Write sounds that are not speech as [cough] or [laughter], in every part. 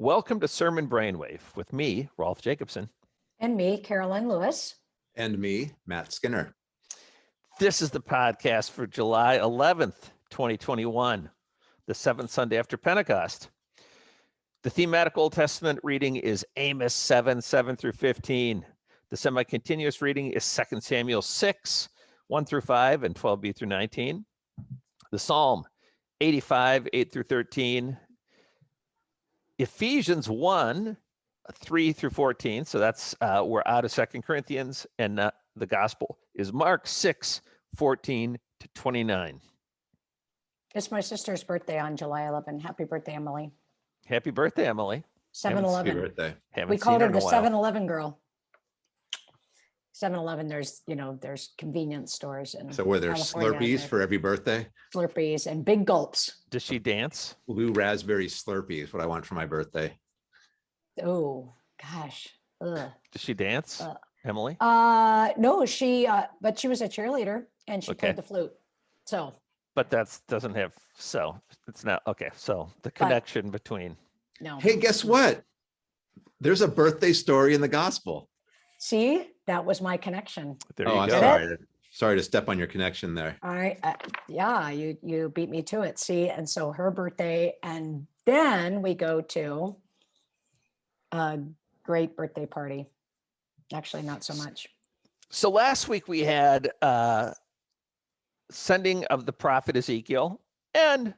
Welcome to Sermon Brainwave with me, Rolf Jacobson. And me, Karoline Lewis. And me, Matt Skinner. This is the podcast for July 11th, 2021, the seventh Sunday after Pentecost. The thematic Old Testament reading is Amos 7, 7 through 15. The semi-continuous reading is 2 Samuel 6, 1 through 5 and 12b through 19. The Psalm 85, 8 through 13. Ephesians 1, 3 through 14. So that's uh, we're out of Second Corinthians, and uh, the gospel is Mark 6, 14 to 29. It's my sister's birthday on July 11. Happy birthday, Emily. Happy birthday, Emily. 7 Happy 11. birthday. Haven't We seen called her in the a 7 Eleven girl. 7 Eleven, there's, you know, there's convenience stores and So were there California, Slurpees there- for every birthday? Slurpees and big gulps. Does she dance? Blue raspberry Slurpee is what I want for my birthday. Oh, gosh. Ugh. Does she dance, Uh, Emily? Uh, no, she, uh, but she was a cheerleader and she Okay. played the flute. So, But that's doesn't have so it's not okay. So the connection between no. Hey, guess what? There's a birthday story in the gospel. See, that was my connection. there oh, you I'm go. sorry. Sorry to step on your connection there. All right. Uh, yeah, you you beat me to it. See, and so her birthday, and then we go to a great birthday party. Actually, not so much. So last week we had uh sending of the prophet Ezekiel, and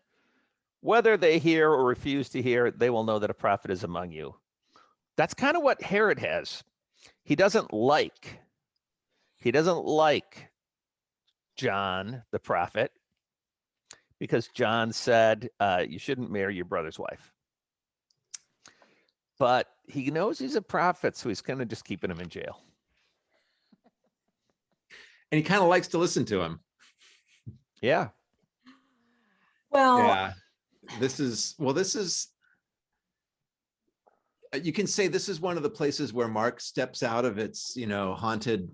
whether they hear or refuse to hear, they will know that a prophet is among you. That's kind of what Herod has. He doesn't like, he doesn't like John the prophet because John said uh, you shouldn't marry your brother's wife. But he knows he's a prophet, so he's kind of just keeping him in jail. And he kind of likes to listen to him. Yeah. Well, Yeah. This is, well, this is, uh, you can say this is one of the places where Mark steps out of its, you know, haunted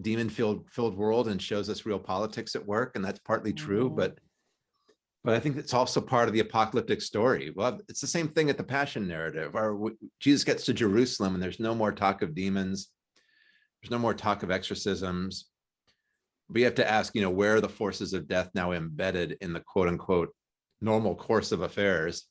demon filled filled world and shows us real politics at work. And that's partly true, Mhm. but but I think it's also part of the apocalyptic story. Well, it's the same thing at the passion narrative or Jesus gets to Jerusalem and there's no more talk of demons. There's no more talk of exorcisms. We have to ask, you know, where are the forces of death now embedded in the quote unquote normal course of affairs?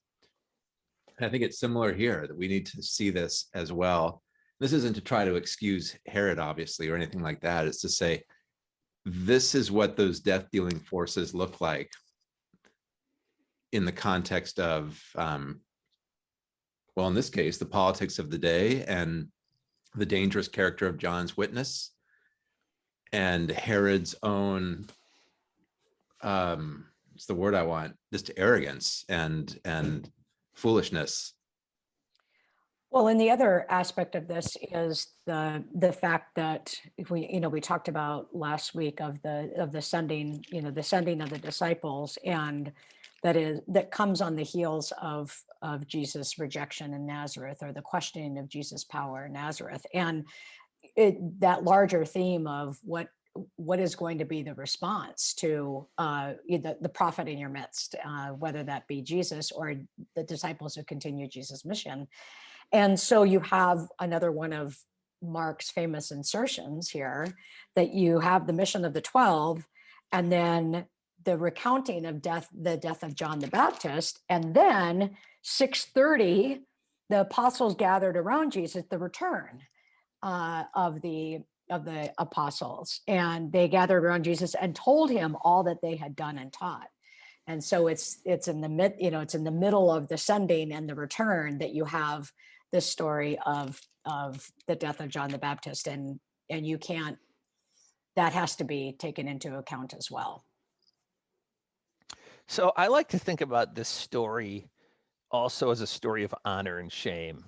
And I think it's similar here that we need to see this as well. This isn't to try to excuse Herod, obviously, or anything like that. It's to say, this is what those death dealing forces look like in the context of, um, well, in this case, the politics of the day and the dangerous character of John's witness and Herod's own, um, it's the word I want, just arrogance and, and foolishness. Well, and the other aspect of this is the the fact that we, you know, we talked about last week of the of the sending, you know, the sending of the disciples, and that is that comes on the heels of of Jesus' rejection in Nazareth or the questioning of Jesus' power in Nazareth, and it that larger theme of what what is going to be the response to uh, the, the prophet in your midst, uh, whether that be Jesus or the disciples who continue Jesus' mission. And so you have another one of Mark's famous insertions here that you have the mission of the 12 and then the recounting of death, the death of John the Baptist. And then 630, the apostles gathered around Jesus, the return uh, of the of the apostles and they gathered around Jesus and told him all that they had done and taught. And so it's it's in the mid, you know, it's in the middle of the sending and the return that you have this story of of the death of John the Baptist and and you can't that has to be taken into account as well. So I like to think about this story also as a story of honor and shame.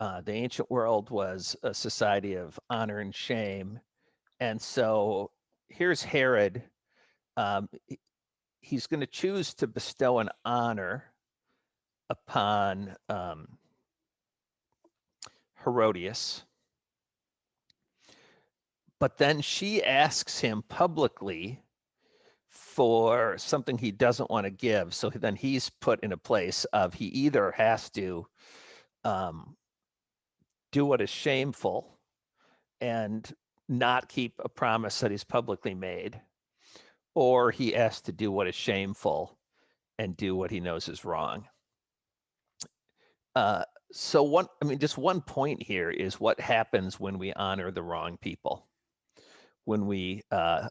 Uh, the ancient world was a society of honor and shame. And so here's Herod. Um, he's going to choose to bestow an honor upon um, Herodias. But then she asks him publicly for something he doesn't want to give. So then he's put in a place of he either has to um, do what is shameful and not keep a promise that he's publicly made, or he has to do what is shameful and do what he knows is wrong. Uh, so one, I mean, just one point here is what happens when we honor the wrong people, when we uh,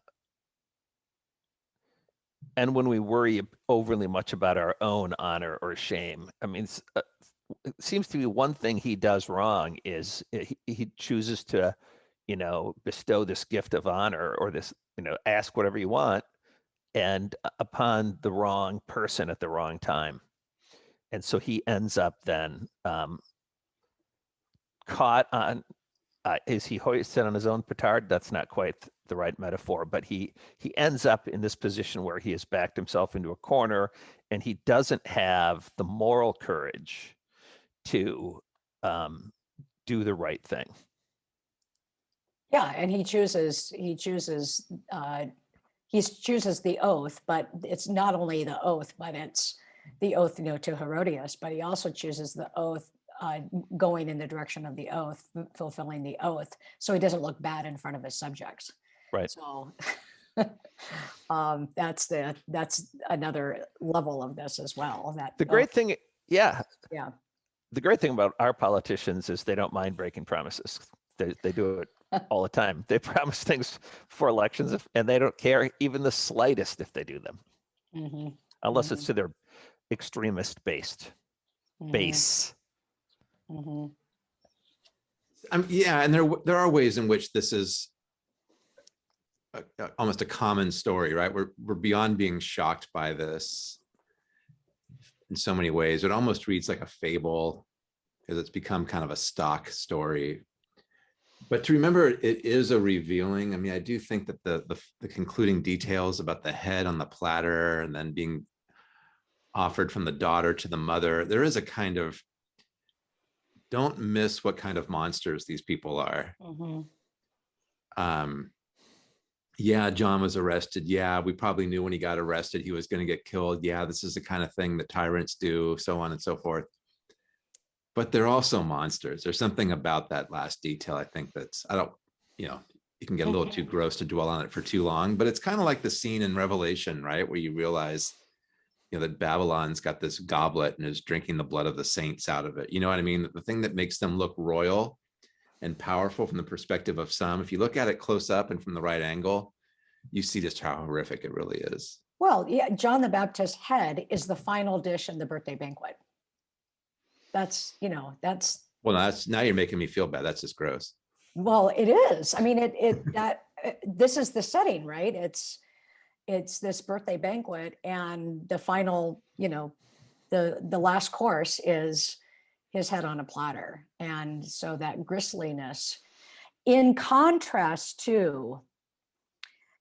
and when we worry overly much about our own honor or shame. I mean, uh, it seems to be one thing he does wrong is uh, he, he chooses to, you know, bestow this gift of honor or this, you know, ask whatever you want, and uh, upon the wrong person at the wrong time and so he ends up then um, caught on uh, is he hoisted on his own petard? That's not quite the right metaphor but he he ends up in this position where he has backed himself into a corner and he doesn't have the moral courage to um, do the right thing. Yeah, and he chooses, he chooses, uh, he chooses the oath, but it's not only the oath, but it's the oath, you know, to Herodias, but he also chooses the oath, uh, going in the direction of the oath, fulfilling the oath, so he doesn't look bad in front of his subjects. Right. So [laughs] um, that's the, that's another level of this as well, that. the great oath- thing yeah Yeah. the great thing about our politicians is they don't mind breaking promises they, they do it [laughs] all the time they promise things for elections if- and they don't care even the slightest if they do them Mhm, unless Mhm. it's to their extremist based mhm, base mhm. Um, yeah, and there, there are ways in which this is a- a- almost a common story, right? We're, we're beyond being shocked by this in so many ways. It almost reads like a fable because it's become kind of a stock story. But to remember, it is a revealing. I mean, I do think that the, the, the concluding details about the head on the platter and then being offered from the daughter to the mother, there is a kind of don't miss what kind of monsters these people are. Mhm. Um, yeah, John was arrested. Yeah, we probably knew when he got arrested he was going to get killed. Yeah, this is the kind of thing that tyrants do, so on and so forth. But they're also monsters. There's something about that last detail. I think that's I don't, you know, you can get a little too gross to dwell on it for too long. But it's kind of like the scene in Revelation, right, where you realize, you know, that Babylon's got this goblet and is drinking the blood of the saints out of it. You know what I mean? The thing that makes them look royal and powerful from the perspective of some. If you look at it close up and from the right angle, you see just how horrific it really is. Well, yeah, John the Baptist's head is the final dish in the birthday banquet. That's, you know, that's, Well, that's now you're making me feel bad. That's just gross. well, it is. I mean, it, it, that, uh, this is the setting, right? It's, it's this birthday banquet and the final, you know, the, the last course is his head on a platter. And so that gristliness, in contrast to,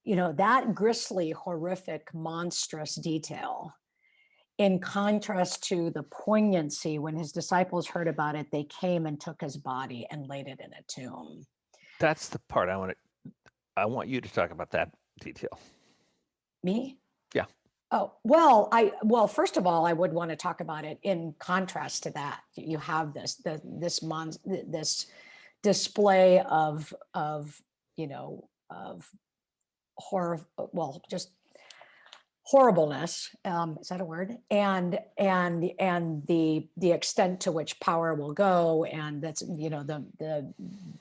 you know, that grisly, horrific, monstrous detail, in contrast to the poignancy when his disciples heard about it, they came and took his body and laid it in a tomb. that's the part i want to i want you to talk about that detail Me? Yeah. Oh, well, I, well, first of all, I would want to talk about it in contrast to that. You have this, the, this mon, this display of, of, you know, of horror, well, just horribleness, um, is that a word? And, and, and the, the extent to which power will go and that's, you know, the, the,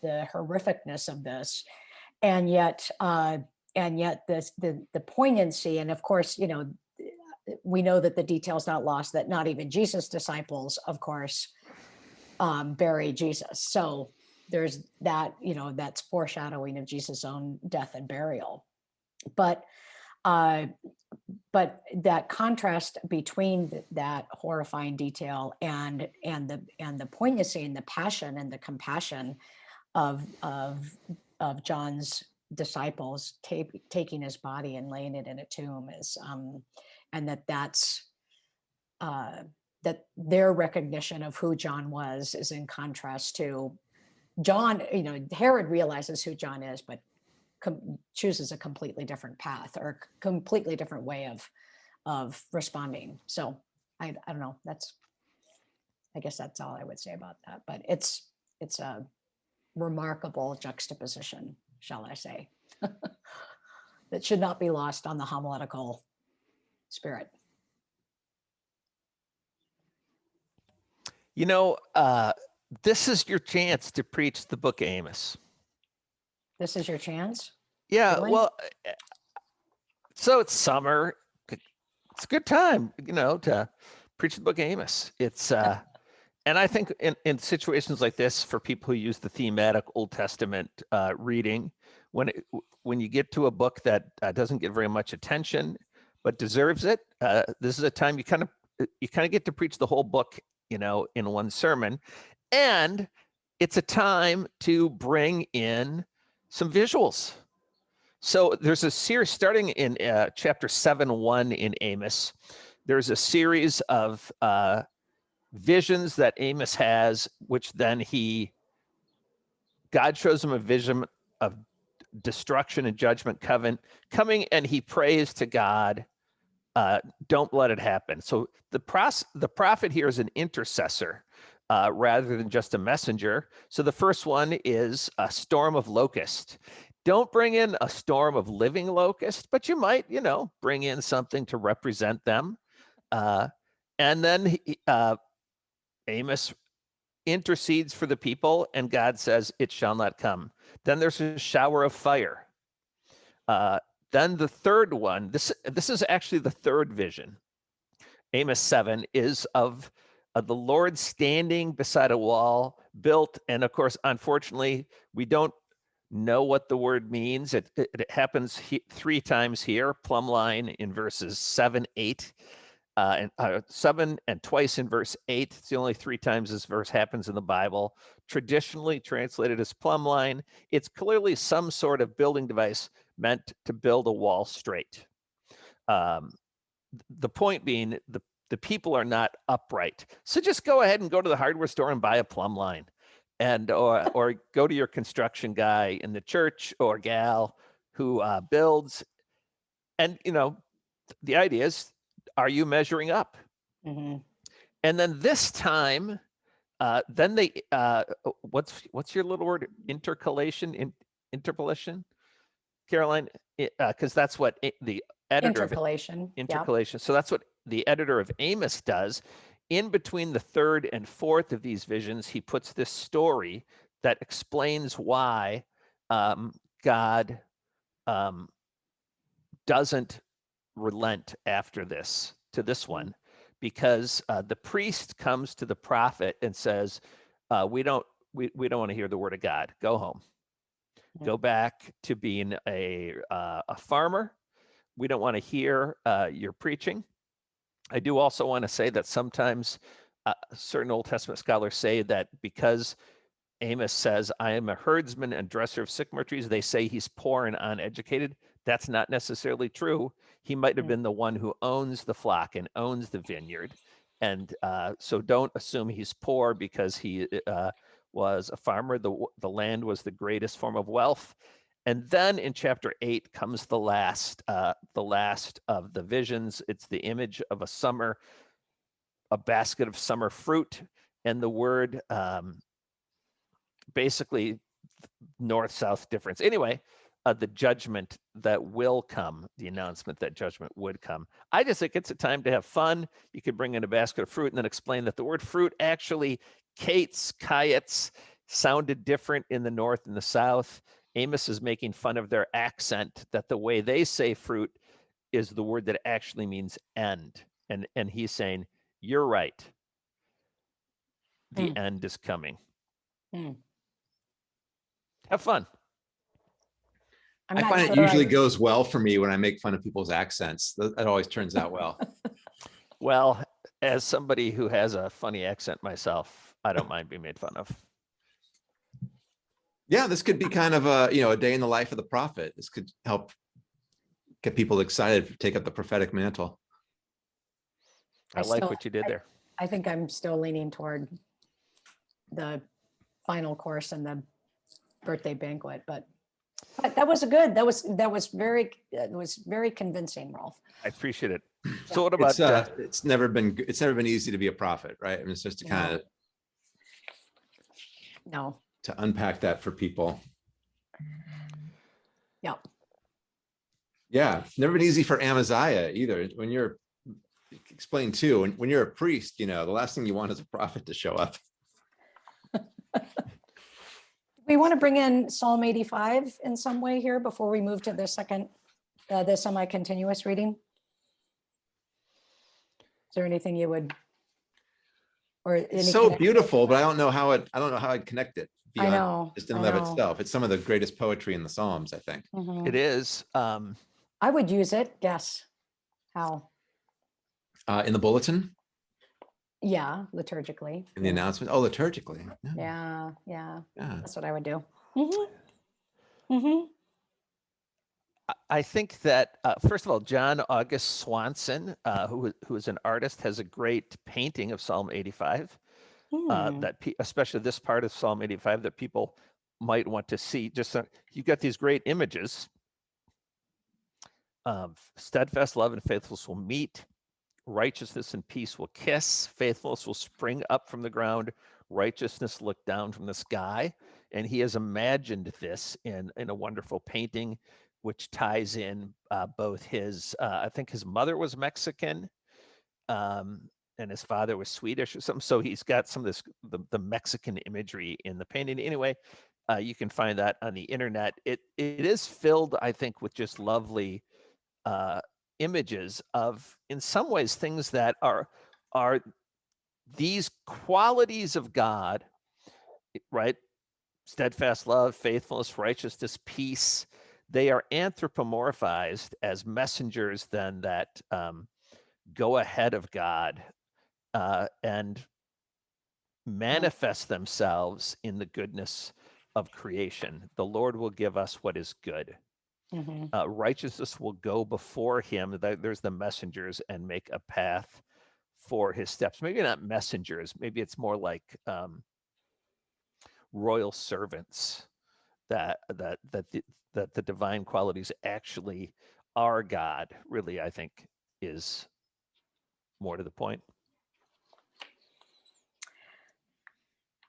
the horrificness of this. And yet, uh, and yet the the poignancy and of course you know we know that the details not lost that not even jesus disciples of course um bury jesus. So there's that you know that's foreshadowing of jesus own death and burial. But uh but that contrast between th- that horrifying detail and and the and the poignancy and the passion and the compassion of of of john's disciples ta- taking his body and laying it in a tomb is um and that that's uh that their recognition of who john was is in contrast to john you know herod realizes who john is but chooses a completely different path or completely different way of of responding. So I I don't know. That's I guess that's all I would say about that. But it's it's a remarkable juxtaposition, shall I say, [laughs] that should not be lost on the homiletical spirit. You know, uh, this is your chance to preach the book of Amos. This is your chance. Yeah, Really? well, uh, so it's summer. It's a good time, you know, to preach the book of Amos. It's uh and I think in, in situations like this, for people who use the thematic Old Testament uh, reading, when it, when you get to a book that uh, doesn't get very much attention but deserves it, uh, this is a time you kind of you kind of get to preach the whole book, you know, in one sermon, and it's a time to bring in some visuals. So there's a series starting in uh, chapter 7 1 in Amos. There's a series of uh, visions that Amos has, which then he, God shows him a vision of destruction and judgment covenant coming, and he prays to God, uh, don't let it happen. So the, pros- the prophet here is an intercessor. Uh, rather than just a messenger. So the first one is a storm of locust don't bring in a storm of living locust, but you might, you know, bring in something to represent them. Uh, and then he- uh, Amos intercedes for the people, and God says, It shall not come. Then there's a shower of fire. Uh, then the third one, this, this is actually the third vision. Amos 7 is of, of the Lord standing beside a wall built. And of course, unfortunately, we don't know what the word means. It, it, it happens he, three times here, plumb line in verses seven, eight, uh, and uh, seven, and twice in verse eight. It's the only three times this verse happens in the Bible. Traditionally translated as plumb line, it's clearly some sort of building device meant to build a wall straight. Um, the point being, the the people are not upright. So just go ahead and go to the hardware store and buy a plumb line and or or go to your construction guy in the church or gal who uh, builds and you know the idea is are you measuring up Mhm. and then this time uh, then they uh, uh, what's what's your little word intercalation in, interpolation Karoline because that's what the editor of Interpolation. yep. intercalation. So that's what the editor of Amos does. In between the third and fourth of these visions, he puts this story that explains why um, God um, doesn't relent after this to this one, because uh, the priest comes to the prophet and says, uh, "We don't, we, we don't want to hear the word of God. Go home. Go back to being a uh, a farmer." we don't want to hear uh, your preaching. I do also want to say that sometimes uh, certain Old Testament scholars say that because Amos says, I am a herdsman and dresser of sycamore trees, they say he's poor and uneducated. That's not necessarily true. He might have Mm. been the one who owns the flock and owns the vineyard. And uh, so don't assume he's poor because he uh, was a farmer. The, the land was the greatest form of wealth. And then in chapter eight comes the last, uh, the last of the visions. It's the image of a summer, a basket of summer fruit, and the word um, basically north-south difference. Anyway, uh, the judgment that will come, the announcement that judgment would come. I just think it's a time to have fun. You could bring in a basket of fruit and then explain that the word fruit actually, kates, kayets, sounded different in the north and the south. Amos is making fun of their accent that the way they say fruit is the word that actually means end. And and he's saying, You're right. The Hmm. end is coming. Hmm. Have fun. I'm I not find it usually I- goes well for me when I make fun of people's accents. Th- That always turns out well. [laughs] Well, as somebody who has a funny accent myself, I don't mind being made fun of. Yeah, this could be kind of a, you know, a day in the life of the prophet. This could help get people excited to take up the prophetic mantle. I, I like still- what you did I- there. I think I'm still leaning toward the final course and the birthday banquet, but But that was a good, that was, that was very, that was very convincing, Rolf. I appreciate it. So what about, It's, uh, uh, it's never been, it's never been easy to be a prophet, right? I mean, it's just to No. kind of, No, to unpack that for people. yeah, Yeah, never been easy for Amaziah either. When you're, explain too, when, when you're a priest, you know, the last thing you want is a prophet to show up. [laughs] we want to bring in Psalm 85 in some way here before we move to the second, uh, the semi-continuous reading. Is there anything you would? Or any It's so connection? beautiful, but I don't know how it, I don't know how I'd connect it. I beyond know. Just in and of itself. It's some of the greatest poetry in the Psalms, I think. Mhm. it is, um, I would use it, guess. How? Uh, in the bulletin, Yeah, liturgically. in the announcement, oh, liturgically. Yeah, Yeah, yeah, yeah. that's what I would do. Mm -hmm. Mm -hmm. I- I think that, uh, first of all, John August Swanson, uh, who, who is an artist, has a great painting of Psalm 85. uh, Hmm, that pe- especially this part of Psalm 85 that people might want to see. Just so, you've got these great images. Um, steadfast love and faithfulness will meet. Righteousness and peace will kiss. Faithfulness will spring up from the ground. Righteousness look down from the sky. And he has imagined this in in a wonderful painting, which ties in uh, both his. Uh, I think his mother was Mexican. Um, and his father was Swedish or something. So he's got some of this the, the Mexican imagery in the painting. Anyway, uh, you can find that on the internet. It it is filled, I think, with just lovely uh, images of, in some ways, things that are are these qualities of God, right? Steadfast love, faithfulness, righteousness, peace. They are anthropomorphized as messengers then that um, go ahead of God uh, and manifest themselves in the goodness of creation. The Lord will give us what is good. Mhm. Uh, righteousness will go before him. There's the messengers and make a path for his steps. Maybe not messengers. Maybe it's more like um, royal servants that that that the, that the divine qualities actually are God. Really, I think is more to the point.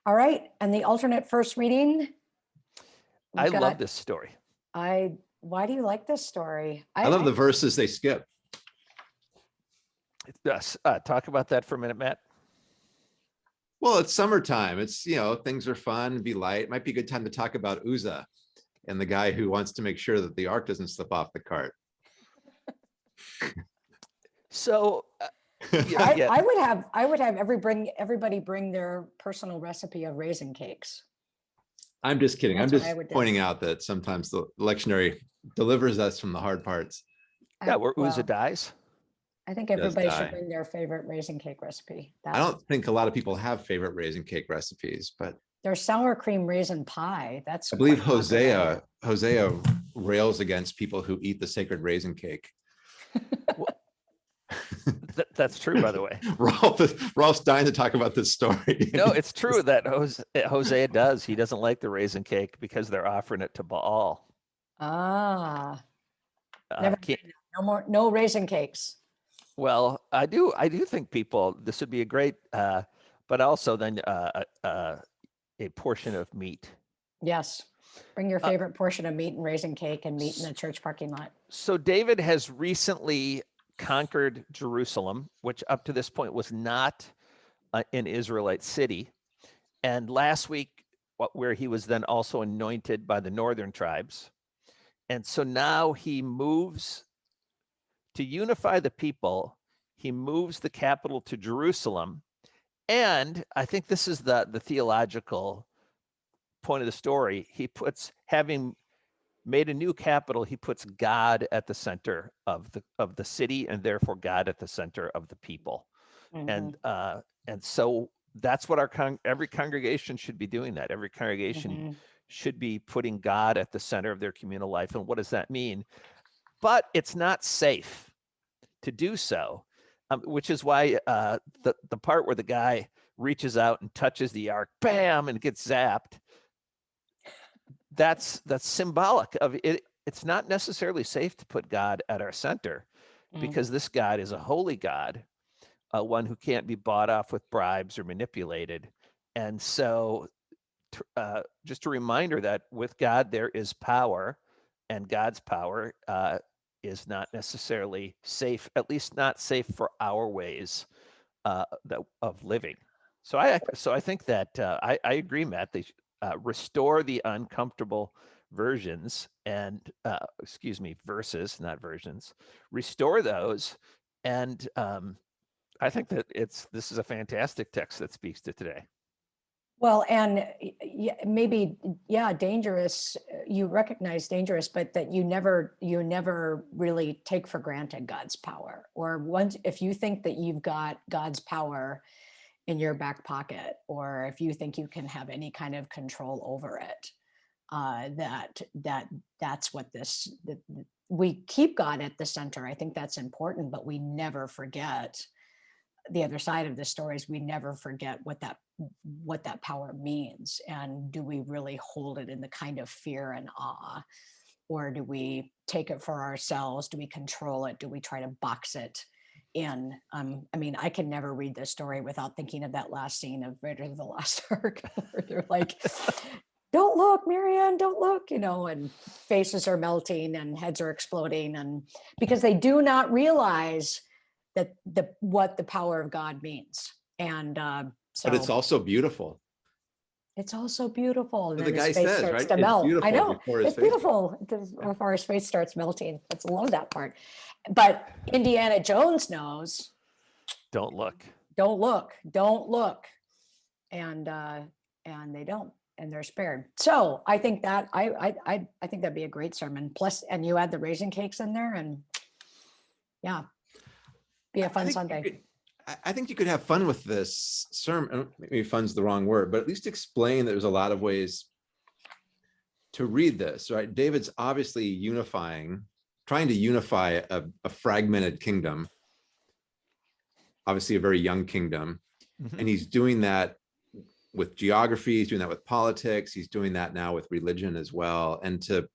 All right, and the alternate first reading? I we've love got- this story. I, why do you like this story? I love the verses they skip. Yes, uh, talk about that for a minute, Matt. Well, it's summertime. It's, you know, things are fun, be light. Might be a good time to talk about Uzzah and the guy who wants to make sure that the ark doesn't slip off the cart. So, uh, [laughs] yeah, I, yeah. I would have, I would have every bring, everybody bring their personal recipe of raisin cakes. I'm just kidding. I'm That's what I just pointing out that sometimes the lectionary delivers us from the hard parts. I- yeah, where Uzzah well, dies. I think everybody should bring their favorite raisin cake recipe. I don't think a lot of people have favorite raisin cake recipes, but Their sour cream raisin pie, that's. I believe quite popular. Hosea, Hosea rails against people who eat the sacred raisin cake. Th- that's true, by the way. [laughs] Rolf, is- Rolf's dying to talk about this story. No, [laughs] it's true that Jose, uh, Hosea does. He doesn't like the raisin cake because they're offering it to Baal. Ah, Uh, Never can't- no more, no raisin cakes. well, I do. I do think people. This would be a great, uh, but also then uh, uh, uh, a portion of meat. Yes. Bring your Uh, favorite portion of meat and raisin cake and meat in the church parking lot. So David has recently conquered Jerusalem, which up to this point was not uh, an Israelite city. And last week, wh- where he was then also anointed by the northern tribes. And so now he moves to unify the people. He moves the capital to Jerusalem. And I think this is the, the theological point of the story. He puts having made a new capital he puts god at the center of the of the city and therefore god at the center of the people Mhm. and uh and so that's what our con- every congregation should be doing that every congregation Mhm. should be putting god at the center of their communal life and what does that mean but it's not safe to do so um, which is why uh the the part where the guy reaches out and touches the ark bam and gets zapped that's that's symbolic of it. It's not necessarily safe to put God at our center Mm. because this God is a holy God, uh, one who can't be bought off with bribes or manipulated. And so, uh, just a reminder that with God there is power, and God's power uh, is not necessarily safe, at least not safe for our ways uh, that, of living. So I so I think that uh, I, I agree, Matt. They uh, restore the uncomfortable versions and uh, excuse me verses, not versions. Restore those, and um, I think that it's this is a fantastic text that speaks to today. Well, and maybe, yeah, dangerous, uh, you recognize dangerous, but that you never, you never really take for granted God's power. Or once, if you think that you've got God's power in your back pocket, or if you think you can have any kind of control over it, uh, that, that, that's what this, that we keep God at the center. I think that's important, but we never forget the other side of the story is we never forget what that what that power means and do we really hold it in the kind of fear and awe? Or do we take it for ourselves? Do we control it? Do we try to box it in um i mean i can never read this story without thinking of that last scene of Raiders of the Lost [laughs] Ark where they're like don't look Marion don't look you know and faces are melting and heads are exploding and because they do not realize that the what the power of god means and uh so But it's also beautiful. It's also beautiful. And But then the his guy face says, starts right? to It's melt. I know. It's face beautiful the- before his face starts melting. Let's love that part. But Indiana Jones knows, Don't look. don't look, don't look. And uh, and they don't, and they're spared. So I think that I I I, I think that'd be a great sermon. Plus, and you add the raisin cakes in there, and yeah, be a fun think you Sunday. I, think you could have fun with this sermon. Maybe fun's the wrong word, but at least explain that there's a lot of ways to read this, right? David's obviously unifying, trying to unify a, a fragmented kingdom. Obviously, a very young kingdom, Mhm. and he's doing that with geography. He's doing that with politics. He's doing that now with religion as well. And to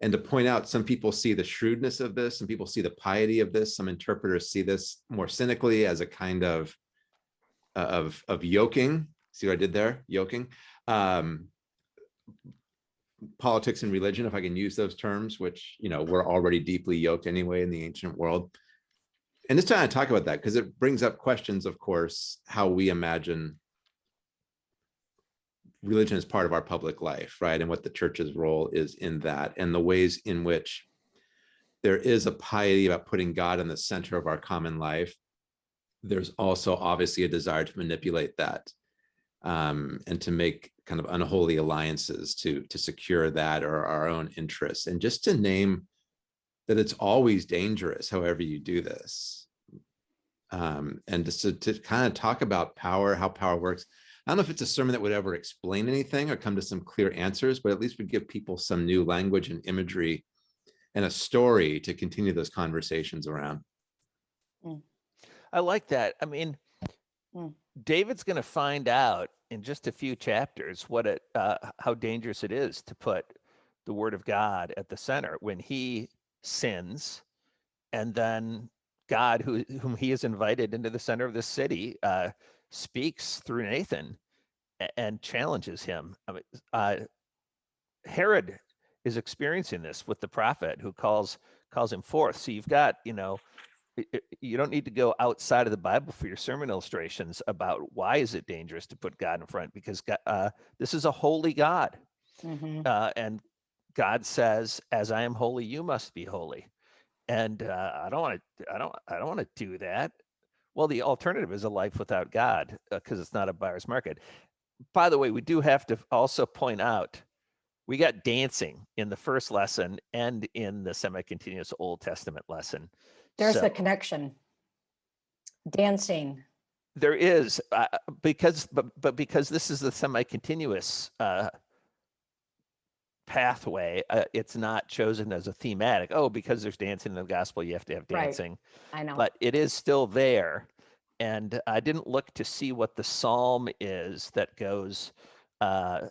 and to point out, some people see the shrewdness of this, some people see the piety of this. Some interpreters see this more cynically as a kind of of of yoking. See what I did there? Yoking. Um, politics and religion, if I can use those terms, which you know we're already deeply yoked anyway in the ancient world. And this time I talk about that because it brings up questions, of course, how we imagine religion is part of our public life, right? And what the church's role is in that, and the ways in which there is a piety about putting God in the center of our common life. There's also obviously a desire to manipulate that um, and to make kind of unholy alliances to to secure that or our own interests, and just to name that it's always dangerous, however you do this, um, and just to, to kind of talk about power, how power works. I don't know if it's a sermon that would ever explain anything or come to some clear answers, but at least would give people some new language and imagery and a story to continue those conversations around. I like that. I mean, Mm. David's going to find out in just a few chapters what it, uh, how dangerous it is to put the word of God at the center when he sins, and then God, who whom he has invited into the center of the city, uh, speaks through Nathan and challenges him. I mean, uh, Herod is experiencing this with the prophet who calls calls him forth. So you've got, you know, you don't need to go outside of the Bible for your sermon illustrations about why is it dangerous to put God in front because God, uh, this is a holy God, Mhm. uh, and God says, "As I am holy, you must be holy." And uh, I don't want to. I don't. I don't want to do that. Well, the alternative is a life without God because it's not a buyer's market. By the way, we do have to also point out we got dancing in the first lesson and in the semi-continuous Old Testament lesson. There's So- the connection. Dancing. There is uh, because, but but because this is the semi-continuous uh, pathway, uh, it's not chosen as a thematic. Oh, because there's dancing in the gospel, you have to have Right. dancing. I know. But it is still there, and I didn't look to see what the psalm is that goes uh,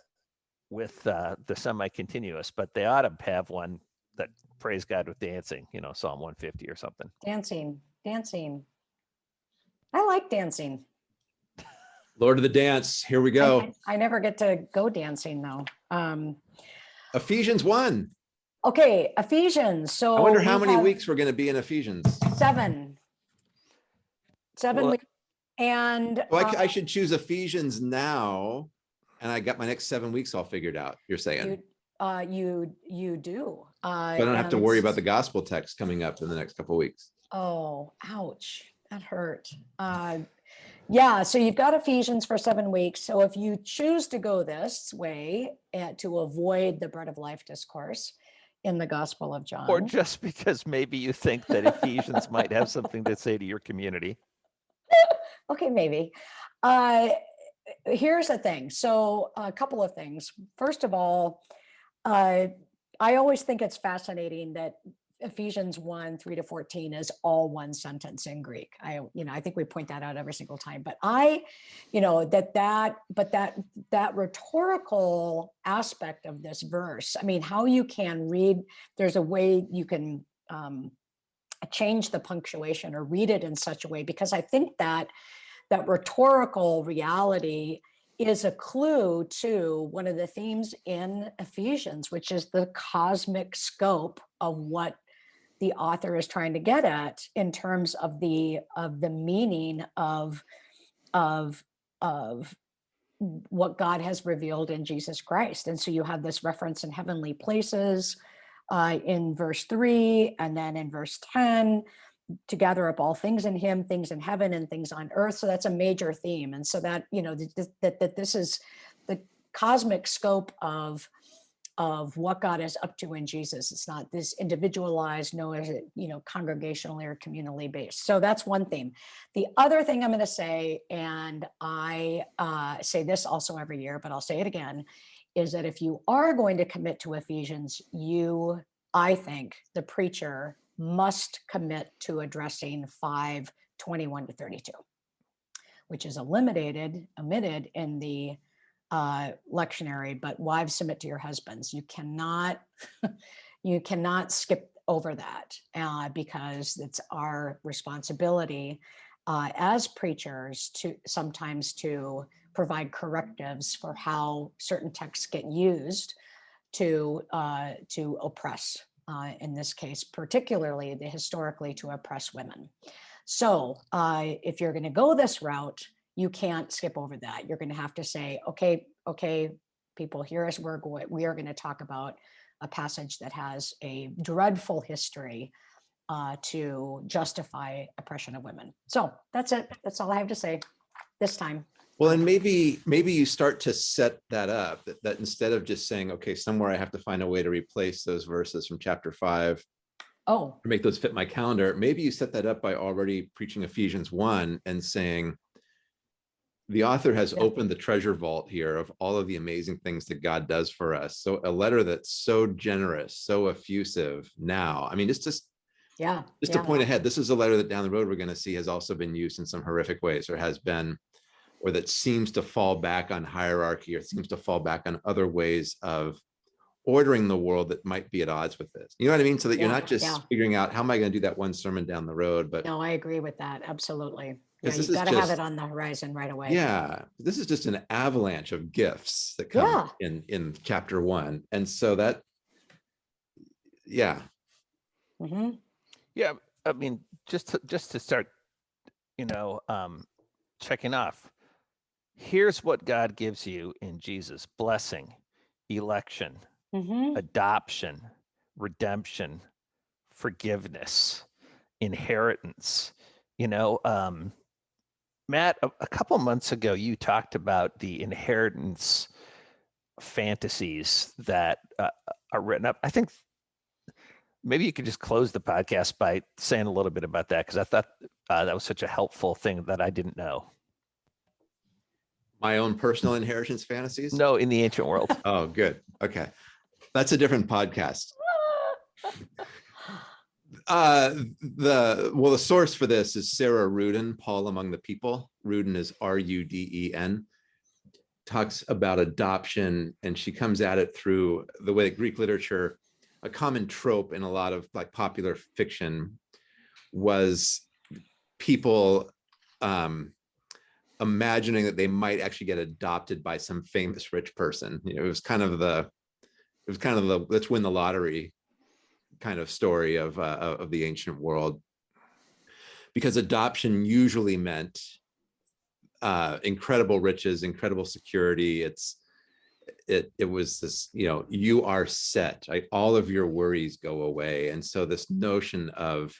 with uh, the semi-continuous, but they ought to have one that praise God with dancing, you know, Psalm 150 or something. Dancing, dancing. I like dancing. Lord of the dance, here we I- go. I I never get to go dancing though. Um, Ephesians one. okay, Ephesians, so. I wonder how we many weeks we're gonna be in Ephesians. Seven. Seven Well, weeks. And. Well, I, c- I uh, should choose Ephesians now. And I got my next seven weeks all figured out, you're saying. You, uh, you, you do. So I don't have to worry about the gospel text coming up in the next couple of weeks. Oh, ouch, that hurt. Uh, yeah, so you've got Ephesians for seven weeks. So if you choose to go this way and to avoid the bread of life discourse in the Gospel of John. Or just because maybe you think that Ephesians might have something to say to your community. [laughs] Okay, maybe. Uh, here's the thing. So a couple of things. First of all, uh, I always think it's fascinating that Ephesians 1, 3 to 14 is all one sentence in Greek. I, you know, I think we point that out every single time, but I, you know, that that, but that, that rhetorical aspect of this verse, I mean, how you can read, there's a way you can um, change the punctuation or read it in such a way, because I think that that rhetorical reality is a clue to one of the themes in Ephesians, which is the cosmic scope of what the author is trying to get at in terms of the of the meaning of of of what God has revealed in Jesus Christ. And so you have this reference in heavenly places uh, in verse three, and then in verse 10, to gather up all things in him, things in heaven and things on earth. So that's a major theme. And so that, you know, th- th- that, that this is the cosmic scope of of what God is up to in Jesus. It's not this individualized, no, is it, you know, congregationally or communally based. So that's one theme. The other thing I'm going to say, and I uh, say this also every year, but I'll say it again, is that if you are going to commit to Ephesians, you, I think, the preacher must commit to addressing 5 21 to 32, which is eliminated, omitted in the uh, lectionary, but wives submit to your husbands. You cannot, [laughs] you cannot skip over that uh, because it's our responsibility uh, as preachers to sometimes to provide correctives for how certain texts get used to uh, to oppress. Uh, in this case, particularly the historically to oppress women. So uh, if you're going to go this route, you can't skip over that. You're going to have to say, okay, okay, people, here is we're going. We are going to talk about a passage that has a dreadful history uh, to justify oppression of women. So that's it. That's all I have to say this time. Well, and maybe, maybe you start to set that up, that, that instead of just saying, okay, somewhere I have to find a way to replace those verses from chapter five Oh, or make those fit my calendar, maybe you set that up by already preaching Ephesians one and saying, the author has Yeah. opened the treasure vault here of all of the amazing things that God does for us. So a letter that's so generous, so effusive now, I mean, it's just, yeah. just yeah. to point ahead, this is a letter that down the road we're going to see has also been used in some horrific ways or has been, or that seems to fall back on hierarchy or seems to fall back on other ways of ordering the world that might be at odds with this. You know what I mean? So that you're not just yeah. figuring out how am I going to do that one sermon down the road, but No, I agree with that. Absolutely. Yeah, Because you've this is got to have it on the horizon right away. yeah, this is just an avalanche of gifts that come Yeah. in in chapter one. And so that yeah, Mhm. Yeah, I mean, just to, just to start, you know, um, checking off. Here's what God gives you in Jesus: blessing, election, Mhm. adoption, redemption, forgiveness, inheritance. You know, um, Matt, a, a couple months ago, you talked about the inheritance fantasies that uh, are written up. I think maybe you could just close the podcast by saying a little bit about that because I thought uh, that was such a helpful thing that I didn't know. my own personal inheritance fantasies. No, in the ancient world. Oh, good. Okay. That's a different podcast. [laughs] Uh, the, well, the source for this is Sarah Ruden, Paul Among the People. Ruden is R U D E N. talks about adoption and she comes at it through the way that Greek literature, a common trope in a lot of like popular fiction was people um, imagining that they might actually get adopted by some famous rich person. You know, it was kind of the, it was kind of the, let's win the lottery kind of story of, uh, of the ancient world. Because adoption usually meant uh, incredible riches, incredible security. It's, it, it was this, you know, you are set? All of your worries go away. And so this notion of,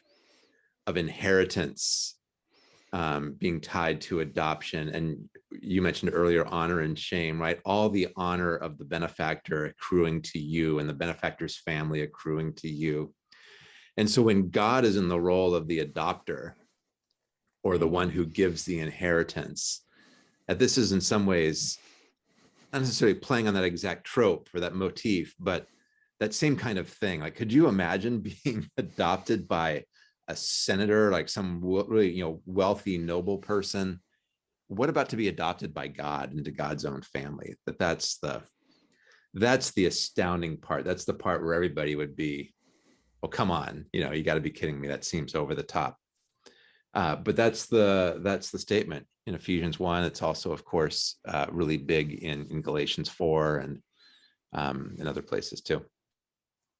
of inheritance um, being tied to adoption. And you mentioned earlier, honor and shame, right? All the honor of the benefactor accruing to you and the benefactor's family accruing to you. And so when God is in the role of the adopter or the one who gives the inheritance, that this is in some ways not necessarily playing on that exact trope or that motif, but that same kind of thing. Like, could you imagine [laughs] being adopted by a senator, like some really, you know, wealthy, noble person? What about to be adopted by God into God's own family? That that's the, that's the astounding part. That's the part where everybody would be, well, come on, you know, you got to be kidding me. That seems over the top. Uh, but that's the that's the statement in Ephesians one. It's also, of course, uh, really big in, in Galatians four and um, in other places too.